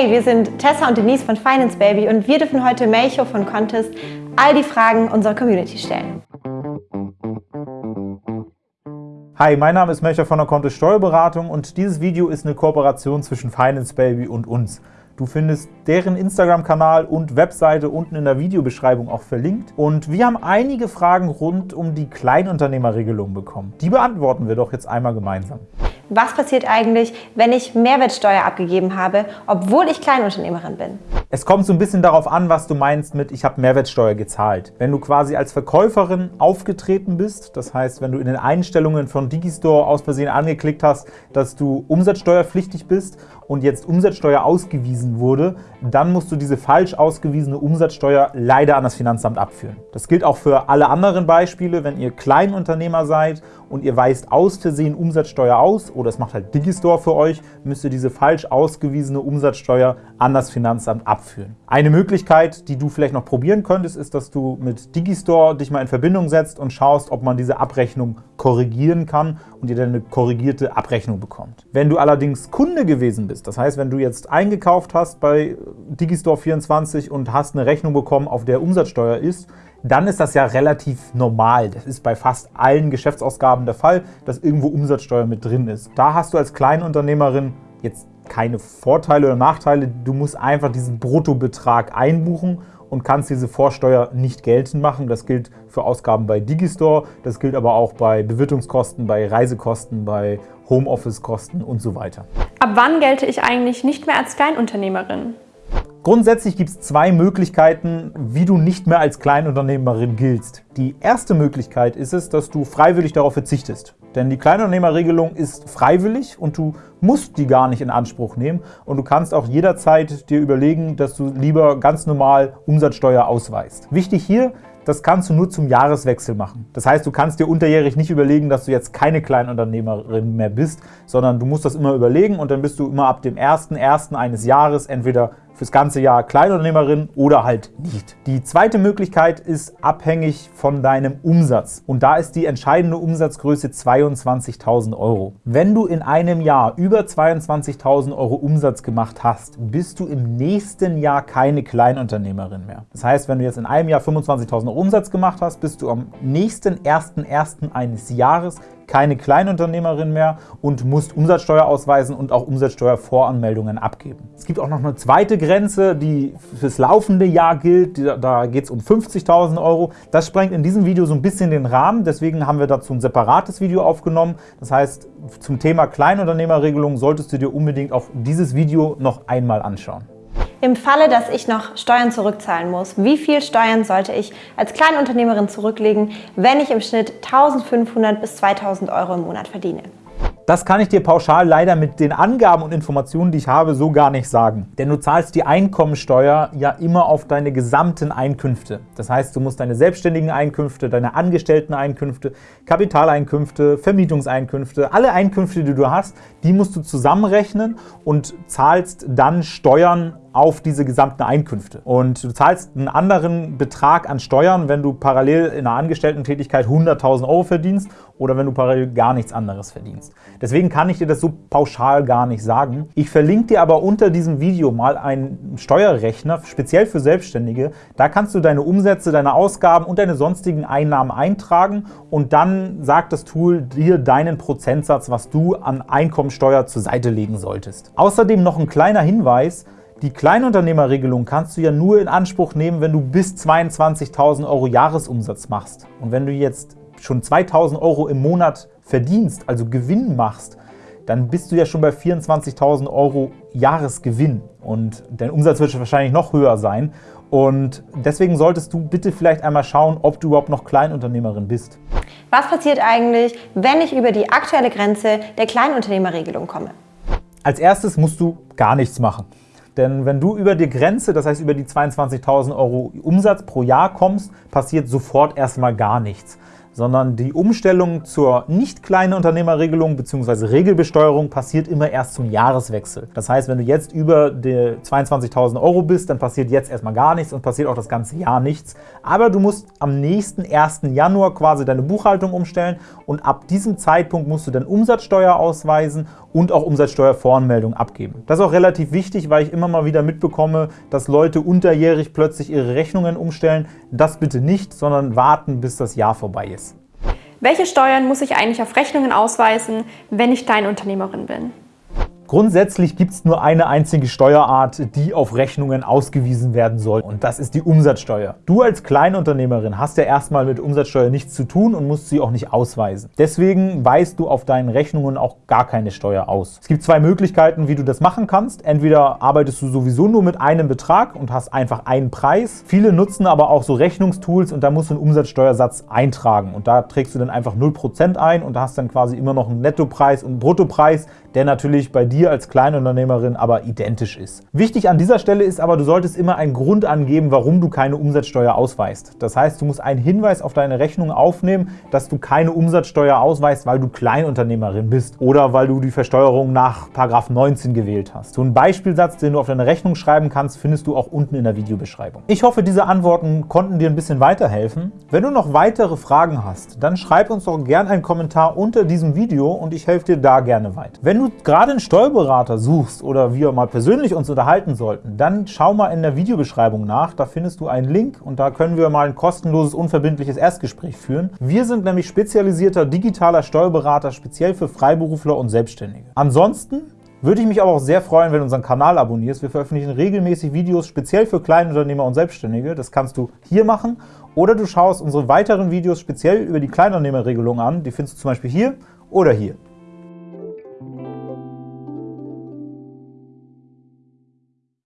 Hey, wir sind Tessa und Denise von Finance Baby und wir dürfen heute Melcho von Contest all die Fragen unserer Community stellen. Hi, mein Name ist Melcher von der Contest Steuerberatung und dieses Video ist eine Kooperation zwischen Finance Baby und uns. Du findest deren Instagram-Kanal und Webseite unten in der Videobeschreibung auch verlinkt. Und wir haben einige Fragen rund um die Kleinunternehmerregelung bekommen. Die beantworten wir doch jetzt einmal gemeinsam. Was passiert eigentlich, wenn ich Mehrwertsteuer abgegeben habe, obwohl ich Kleinunternehmerin bin? Es kommt so ein bisschen darauf an, was du meinst mit ich habe Mehrwertsteuer gezahlt. Wenn du quasi als Verkäuferin aufgetreten bist, das heißt, wenn du in den Einstellungen von Digistore aus Versehen angeklickt hast, dass du umsatzsteuerpflichtig bist und jetzt Umsatzsteuer ausgewiesen wurde, dann musst du diese falsch ausgewiesene Umsatzsteuer leider an das Finanzamt abführen. Das gilt auch für alle anderen Beispiele, wenn ihr Kleinunternehmer seid und ihr weist aus Versehen Umsatzsteuer aus oder es macht halt Digistore für euch, müsst ihr diese falsch ausgewiesene Umsatzsteuer an das Finanzamt abführen. Eine Möglichkeit, die du vielleicht noch probieren könntest, ist, dass du mit Digistore dich mal in Verbindung setzt und schaust, ob man diese Abrechnung korrigieren kann und ihr dann eine korrigierte Abrechnung bekommt. Wenn du allerdings Kunde gewesen bist, das heißt, wenn du jetzt eingekauft hast bei Digistore24 und hast eine Rechnung bekommen, auf der Umsatzsteuer ist, dann ist das ja relativ normal. Das ist bei fast allen Geschäftsausgaben der Fall, dass irgendwo Umsatzsteuer mit drin ist. Da hast du als Kleinunternehmerin jetzt keine Vorteile oder Nachteile. Du musst einfach diesen Bruttobetrag einbuchen und kannst diese Vorsteuer nicht geltend machen. Das gilt für Ausgaben bei Digistore, das gilt aber auch bei Bewirtungskosten, bei Reisekosten, bei Homeoffice-Kosten und so weiter. Ab wann gelte ich eigentlich nicht mehr als Kleinunternehmerin? Grundsätzlich gibt es zwei Möglichkeiten, wie du nicht mehr als Kleinunternehmerin giltst. Die erste Möglichkeit ist es, dass du freiwillig darauf verzichtest. Denn die Kleinunternehmerregelung ist freiwillig und du musst die gar nicht in Anspruch nehmen. Und du kannst auch jederzeit dir überlegen, dass du lieber ganz normal Umsatzsteuer ausweist. Wichtig hier, das kannst du nur zum Jahreswechsel machen. Das heißt, du kannst dir unterjährig nicht überlegen, dass du jetzt keine Kleinunternehmerin mehr bist, sondern du musst das immer überlegen und dann bist du immer ab dem 1.1. eines Jahres entweder fürs ganze Jahr Kleinunternehmerin oder halt nicht. Die zweite Möglichkeit ist abhängig von deinem Umsatz. Und da ist die entscheidende Umsatzgröße 22.000 Euro. Wenn du in einem Jahr über 22.000 Euro Umsatz gemacht hast, bist du im nächsten Jahr keine Kleinunternehmerin mehr. Das heißt, wenn du jetzt in einem Jahr 25.000 Euro Umsatz gemacht hast, bist du am nächsten 1.1. eines Jahres keine Kleinunternehmerin mehr und musst Umsatzsteuer ausweisen und auch Umsatzsteuervoranmeldungen abgeben. Es gibt auch noch eine zweite Grenze, die fürs laufende Jahr gilt. Da geht es um 50.000 Euro. Das sprengt in diesem Video so ein bisschen den Rahmen. Deswegen haben wir dazu ein separates Video aufgenommen. Das heißt, zum Thema Kleinunternehmerregelung solltest du dir unbedingt auch dieses Video noch einmal anschauen. Im Falle, dass ich noch Steuern zurückzahlen muss, wie viel Steuern sollte ich als Kleinunternehmerin zurücklegen, wenn ich im Schnitt 1500 bis 2000 Euro im Monat verdiene? Das kann ich dir pauschal leider mit den Angaben und Informationen, die ich habe, so gar nicht sagen. Denn du zahlst die Einkommensteuer ja immer auf deine gesamten Einkünfte. Das heißt, du musst deine selbstständigen Einkünfte, deine Angestellteneinkünfte, Kapitaleinkünfte, Vermietungseinkünfte, alle Einkünfte, die du hast, die musst du zusammenrechnen und zahlst dann Steuern auf diese gesamten Einkünfte. Und du zahlst einen anderen Betrag an Steuern, wenn du parallel in einer Angestellten-Tätigkeit 100.000 Euro verdienst oder wenn du parallel gar nichts anderes verdienst. Deswegen kann ich dir das so pauschal gar nicht sagen. Ich verlinke dir aber unter diesem Video mal einen Steuerrechner, speziell für Selbstständige. Da kannst du deine Umsätze, deine Ausgaben und deine sonstigen Einnahmen eintragen und dann sagt das Tool dir deinen Prozentsatz, was du an Einkommensteuer zur Seite legen solltest. Außerdem noch ein kleiner Hinweis, die Kleinunternehmerregelung kannst du ja nur in Anspruch nehmen, wenn du bis 22.000 Euro Jahresumsatz machst. Und wenn du jetzt schon 2.000 Euro im Monat verdienst, also Gewinn machst, dann bist du ja schon bei 24.000 Euro Jahresgewinn. Und dein Umsatz wird wahrscheinlich noch höher sein. Und deswegen solltest du bitte vielleicht einmal schauen, ob du überhaupt noch Kleinunternehmerin bist. Was passiert eigentlich, wenn ich über die aktuelle Grenze der Kleinunternehmerregelung komme? Als erstes musst du gar nichts machen. Denn wenn du über die Grenze, das heißt über die 22.000 Euro Umsatz pro Jahr kommst, passiert sofort erstmal gar nichts sondern die Umstellung zur nicht kleinen Unternehmerregelung bzw. Regelbesteuerung passiert immer erst zum Jahreswechsel. Das heißt, wenn du jetzt über die 22.000 Euro bist, dann passiert jetzt erstmal gar nichts und passiert auch das ganze Jahr nichts. Aber du musst am nächsten 1. Januar quasi deine Buchhaltung umstellen und ab diesem Zeitpunkt musst du dann Umsatzsteuer ausweisen und auch Umsatzsteuervoranmeldung abgeben. Das ist auch relativ wichtig, weil ich immer mal wieder mitbekomme, dass Leute unterjährig plötzlich ihre Rechnungen umstellen. Das bitte nicht, sondern warten, bis das Jahr vorbei ist. Welche Steuern muss ich eigentlich auf Rechnungen ausweisen, wenn ich Kleinunternehmerin bin? Grundsätzlich gibt es nur eine einzige Steuerart, die auf Rechnungen ausgewiesen werden soll, und das ist die Umsatzsteuer. Du als Kleinunternehmerin hast ja erstmal mit Umsatzsteuer nichts zu tun und musst sie auch nicht ausweisen. Deswegen weist du auf deinen Rechnungen auch gar keine Steuer aus. Es gibt zwei Möglichkeiten, wie du das machen kannst. Entweder arbeitest du sowieso nur mit einem Betrag und hast einfach einen Preis. Viele nutzen aber auch so Rechnungstools und da musst du einen Umsatzsteuersatz eintragen und da trägst du dann einfach 0% ein und hast dann quasi immer noch einen Nettopreis und einen Bruttopreis, der natürlich bei dir als Kleinunternehmerin aber identisch ist. Wichtig an dieser Stelle ist aber, du solltest immer einen Grund angeben, warum du keine Umsatzsteuer ausweist. Das heißt, du musst einen Hinweis auf deine Rechnung aufnehmen, dass du keine Umsatzsteuer ausweist, weil du Kleinunternehmerin bist oder weil du die Versteuerung nach 19 gewählt hast. So einen Beispielsatz, den du auf deine Rechnung schreiben kannst, findest du auch unten in der Videobeschreibung. Ich hoffe, diese Antworten konnten dir ein bisschen weiterhelfen. Wenn du noch weitere Fragen hast, dann schreib uns doch gerne einen Kommentar unter diesem Video und ich helfe dir da gerne weiter. Wenn du gerade einen Steuerberater suchst oder wir mal persönlich uns unterhalten sollten, dann schau mal in der Videobeschreibung nach. Da findest du einen Link und da können wir mal ein kostenloses, unverbindliches Erstgespräch führen. Wir sind nämlich spezialisierter digitaler Steuerberater, speziell für Freiberufler und Selbstständige. Ansonsten würde ich mich aber auch sehr freuen, wenn du unseren Kanal abonnierst. Wir veröffentlichen regelmäßig Videos speziell für Kleinunternehmer und Selbstständige. Das kannst du hier machen oder du schaust unsere weiteren Videos speziell über die Kleinunternehmerregelung an. Die findest du zum Beispiel hier oder hier.